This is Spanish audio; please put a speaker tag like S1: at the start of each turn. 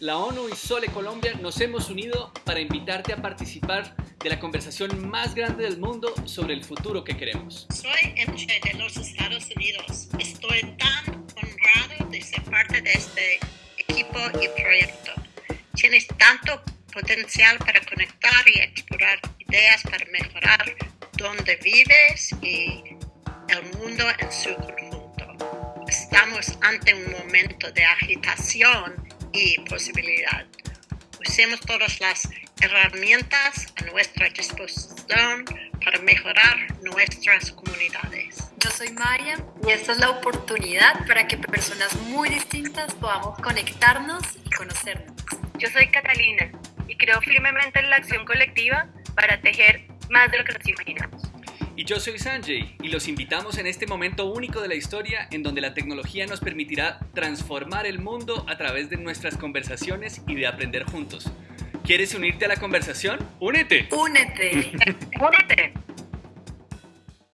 S1: la ONU y Sole Colombia nos hemos unido para invitarte a participar de la conversación más grande del mundo sobre el futuro que queremos.
S2: Soy MJ de los Estados Unidos. Estoy tan honrado de ser parte de este equipo y proyecto. Tienes tanto potencial para conectar y explorar ideas para mejorar donde vives y el mundo en su conjunto. Estamos ante un momento de agitación y posibilidad. Usemos todas las herramientas a nuestra disposición para mejorar nuestras comunidades.
S3: Yo soy Maya y esta es la oportunidad para que personas muy distintas podamos conectarnos y conocernos.
S4: Yo soy Catalina y creo firmemente en la acción colectiva para tejer más de lo que nos imaginamos.
S1: Y yo soy Sanjay y los invitamos en este momento único de la historia en donde la tecnología nos permitirá transformar el mundo a través de nuestras conversaciones y de aprender juntos. ¿Quieres unirte a la conversación? ¡Únete!
S3: ¡Únete!
S4: ¡Únete!